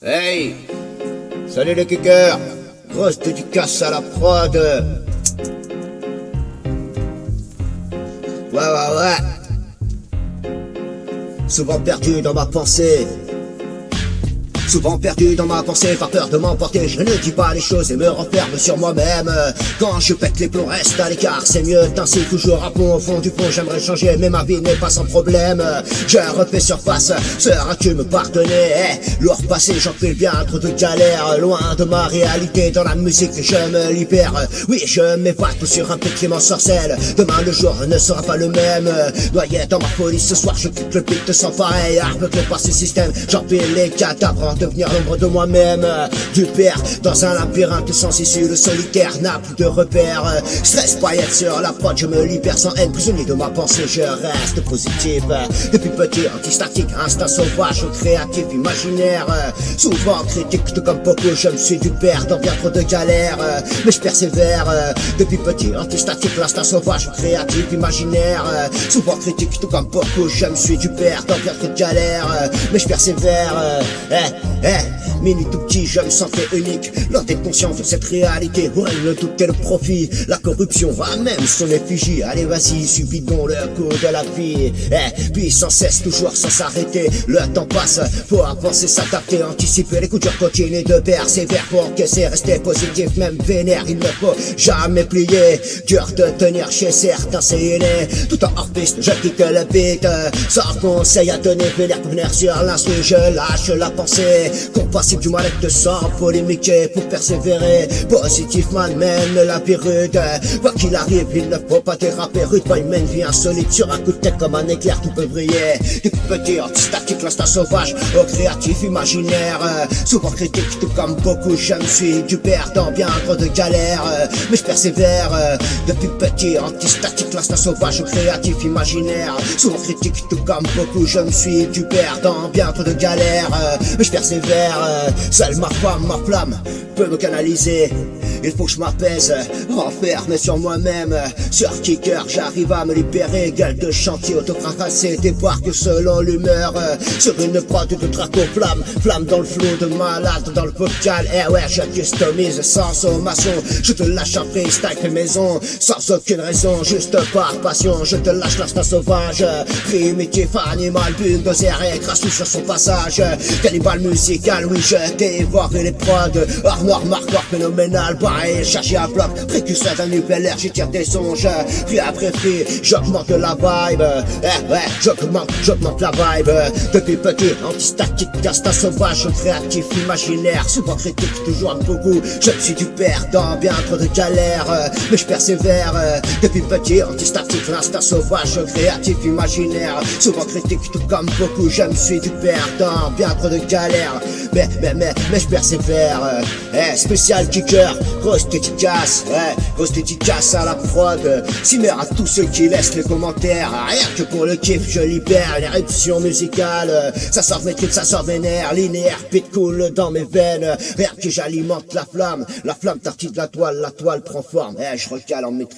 Hey Salut les kickers. Grosse dédicace à la prod. Ouais ouais ouais. Souvent perdu dans ma pensée Souvent perdu dans ma pensée, par peur de m'emporter. Je ne dis pas les choses et me renferme sur moi-même. Quand je pète les plombs, reste à l'écart. C'est mieux ainsi toujours à fond au fond du fond J'aimerais changer mais ma vie n'est pas sans problème. Je refais surface, seras-tu me pardonner eh, Lourd passé, j'en fais bien trop de galères. Loin de ma réalité, dans la musique je me libère. Oui, je m'évade sur un petit sorcelle Demain le jour ne sera pas le même. Noyé dans ma folie, ce soir je quitte le beat sans pareil par ce système, j'empile les cadavres devenir l'ombre de moi-même. Du père dans un labyrinthe sans issue Le solitaire n'a plus de repères Stress paillettes sur la prod Je me libère sans haine. Prisonnier de ma pensée Je reste positif. Depuis petit anti-statique Instinct sauvage créatif imaginaire. Souvent critique tout comme beaucoup Je me suis du père dans bien trop de galères. Mais je persévère. Depuis petit anti-statique L'instinct sauvage créatif imaginaire. Souvent critique tout comme beaucoup Je me suis du père dans bien trop de galères. Mais je persévère. Eh, eh, mini tout petit, je me sentais unique. L'on est conscient de cette réalité, ouais, le tout est le profit. La corruption va même son effigie. Allez, vas-y, subis donc le coup de la vie. Eh, puis sans cesse, toujours sans s'arrêter. Le temps passe, faut avancer, s'adapter, anticiper les coups durs, continuer de persévérer pour encaisser, rester positif, même vénère. Il ne faut jamais plier. Dur de tenir chez certains, c'est inné. Tout en hors piste, je clique le beat. Sans conseil à donner, vénère pour venir sur l'instru, je lâche la pensée. Compassible du mal-être sans polémiquer pour persévérer. Positif man mène la vie rude. Quoi qu'il arrive il ne faut pas déraper. Rude pas une vie insolite. Sur un coup de tête comme un éclair qui peut briller. Depuis petit anti-statique l'instinct sauvage. Au créatif imaginaire. Souvent critique tout comme beaucoup je me suis du perdant bien trop de galères. Mais je persévère. Depuis petit anti-statique l'instinct sauvage. Au créatif imaginaire. Souvent critique tout comme beaucoup je me suis du perdant bien trop de galères. Mais je persévère euh, seule ma femme, ma flamme peut me canaliser. Il faut que je m'apaise, renfermé sur moi-même. Sur kicker, j'arrive à me libérer Gueule de chantier, autocrassé, débarque selon l'humeur. Sur une prod de draco flamme Flamme dans le flot de malade dans le vocal. Eh ouais, je customise sans sommation. Je te lâche un freestyle maison. Sans aucune raison, juste par passion. Je te lâche l'instinct sauvage. Primitif, animal, bulldozer et sur son passage oui je dévore les prods Armoire, marqueur phénoménal pareil, chargé à bloc, précurseur d'un nucléaire, j'y tire des songes, puis après prix, j'augmente la vibe, eh ouais, j'augmente, j'augmente la vibe, depuis petit, anti-statique, d'instinct sauvage, créatif, imaginaire, souvent critique, toujours un beaucoup, je suis du perdant, bien trop de galères, mais je persévère, depuis petit, anti-statique, l'instinct sauvage, créatif, imaginaire, souvent critique, tout comme beaucoup, je me suis du perdant, bien trop de galères, mais, mais, mais, mais je persévère, eh, spécial kicker, Grosse dédicace, ouais, grosse dédicace à la prod. Cimer à tous ceux qui laissent les commentaires Rien que pour le kiff, je libère l'éruption musicale. Ça sort mes trucs, ça sort vénère Linéaire, pit cool dans mes veines. Rien que j'alimente la flamme La flamme tartine de la toile, la toile prend forme. Eh, je recale en maîtrise